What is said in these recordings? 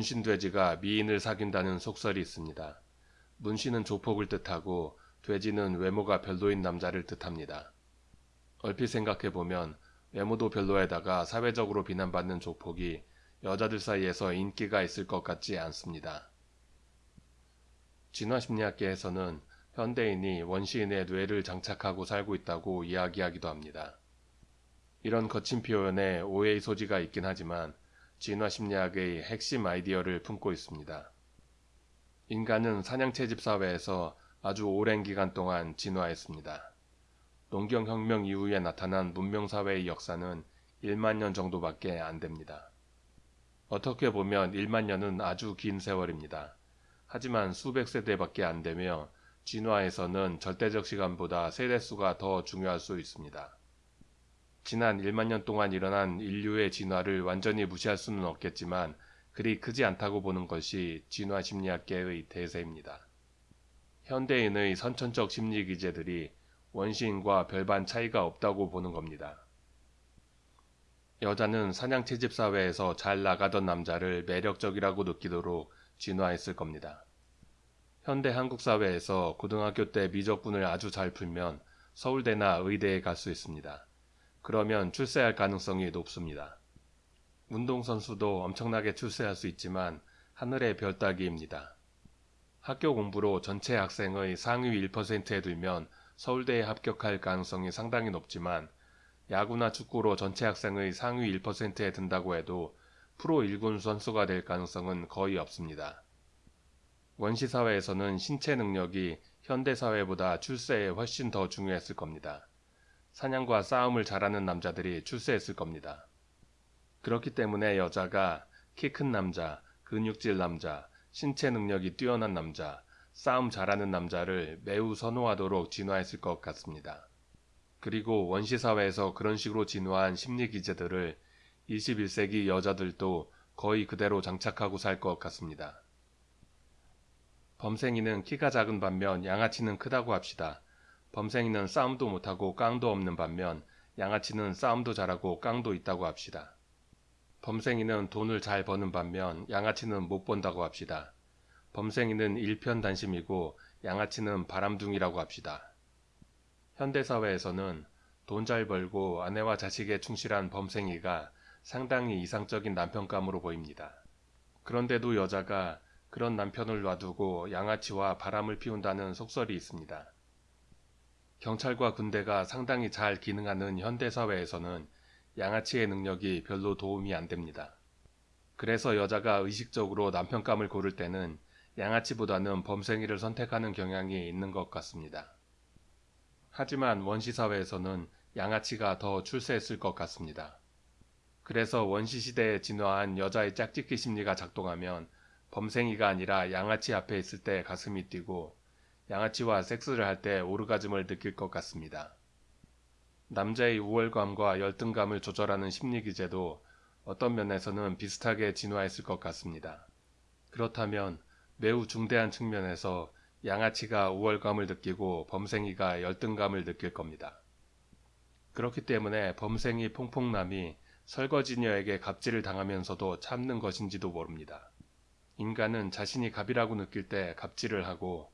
문신 돼지가 미인을 사귄다는 속설이 있습니다. 문신은 조폭을 뜻하고 돼지는 외모가 별로인 남자를 뜻합니다. 얼핏 생각해보면 외모도 별로에다가 사회적으로 비난받는 조폭이 여자들 사이에서 인기가 있을 것 같지 않습니다. 진화심리학계에서는 현대인이 원시인의 뇌를 장착하고 살고 있다고 이야기하기도 합니다. 이런 거친 표현에 오해의 소지가 있긴 하지만 진화심리학의 핵심 아이디어를 품고 있습니다. 인간은 사냥채집 사회에서 아주 오랜 기간 동안 진화했습니다. 농경혁명 이후에 나타난 문명사회의 역사는 1만 년 정도밖에 안 됩니다. 어떻게 보면 1만 년은 아주 긴 세월입니다. 하지만 수백 세대밖에 안 되며 진화에서는 절대적 시간보다 세대수가 더 중요할 수 있습니다. 지난 1만 년 동안 일어난 인류의 진화를 완전히 무시할 수는 없겠지만 그리 크지 않다고 보는 것이 진화 심리학계의 대세입니다. 현대인의 선천적 심리 기제들이 원시인과 별반 차이가 없다고 보는 겁니다. 여자는 사냥 채집 사회에서 잘 나가던 남자를 매력적이라고 느끼도록 진화했을 겁니다. 현대 한국 사회에서 고등학교 때 미적분을 아주 잘 풀면 서울대나 의대에 갈 수 있습니다. 그러면 출세할 가능성이 높습니다. 운동선수도 엄청나게 출세할 수 있지만 하늘의 별 따기입니다. 학교 공부로 전체 학생의 상위 1%에 들면 서울대에 합격할 가능성이 상당히 높지만 야구나 축구로 전체 학생의 상위 1%에 든다고 해도 프로 1군 선수가 될 가능성은 거의 없습니다. 원시사회에서는 신체 능력이 현대사회보다 출세에 훨씬 더 중요했을 겁니다. 사냥과 싸움을 잘하는 남자들이 출세했을 겁니다. 그렇기 때문에 여자가 키 큰 남자, 근육질 남자, 신체 능력이 뛰어난 남자, 싸움 잘하는 남자를 매우 선호하도록 진화했을 것 같습니다. 그리고 원시사회에서 그런 식으로 진화한 심리기제들을 21세기 여자들도 거의 그대로 장착하고 살 것 같습니다. 범생이는 키가 작은 반면 양아치는 크다고 합시다. 범생이는 싸움도 못하고 깡도 없는 반면 양아치는 싸움도 잘하고 깡도 있다고 합시다. 범생이는 돈을 잘 버는 반면 양아치는 못 번다고 합시다. 범생이는 일편단심이고 양아치는 바람둥이라고 합시다. 현대사회에서는 돈 잘 벌고 아내와 자식에 충실한 범생이가 상당히 이상적인 남편감으로 보입니다. 그런데도 여자가 그런 남편을 놔두고 양아치와 바람을 피운다는 속설이 있습니다. 경찰과 군대가 상당히 잘 기능하는 현대사회에서는 양아치의 능력이 별로 도움이 안 됩니다. 그래서 여자가 의식적으로 남편감을 고를 때는 양아치보다는 범생이를 선택하는 경향이 있는 것 같습니다. 하지만 원시사회에서는 양아치가 더 출세했을 것 같습니다. 그래서 원시시대에 진화한 여자의 짝짓기 심리가 작동하면 범생이가 아니라 양아치 앞에 있을 때 가슴이 뛰고 양아치와 섹스를 할 때 오르가즘을 느낄 것 같습니다. 남자의 우월감과 열등감을 조절하는 심리기제도 어떤 면에서는 비슷하게 진화했을 것 같습니다. 그렇다면 매우 중대한 측면에서 양아치가 우월감을 느끼고 범생이가 열등감을 느낄 겁니다. 그렇기 때문에 범생이 퐁퐁남이 설거지녀에게 갑질을 당하면서도 참는 것인지도 모릅니다. 인간은 자신이 갑이라고 느낄 때 갑질을 하고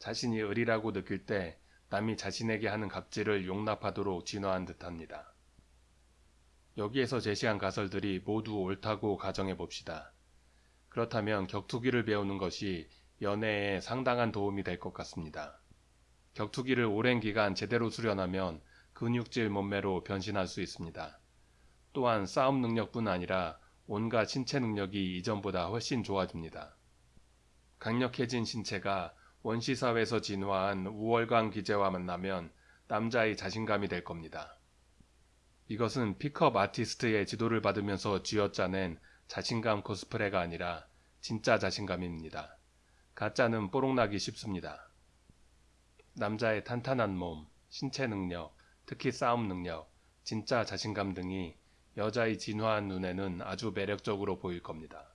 자신이 을이라고 느낄 때 남이 자신에게 하는 갑질을 용납하도록 진화한 듯합니다. 여기에서 제시한 가설들이 모두 옳다고 가정해 봅시다. 그렇다면 격투기를 배우는 것이 연애에 상당한 도움이 될 것 같습니다. 격투기를 오랜 기간 제대로 수련하면 근육질 몸매로 변신할 수 있습니다. 또한 싸움 능력뿐 아니라 온갖 신체 능력이 이전보다 훨씬 좋아집니다. 강력해진 신체가 원시사회에서 진화한 우월감 기제와 만나면 남자의 자신감이 될 겁니다. 이것은 픽업 아티스트의 지도를 받으면서 쥐어짜낸 자신감 코스프레가 아니라 진짜 자신감입니다. 가짜는 뽀록나기 쉽습니다. 남자의 탄탄한 몸, 신체 능력, 특히 싸움 능력, 진짜 자신감 등이 여자의 진화한 눈에는 아주 매력적으로 보일 겁니다.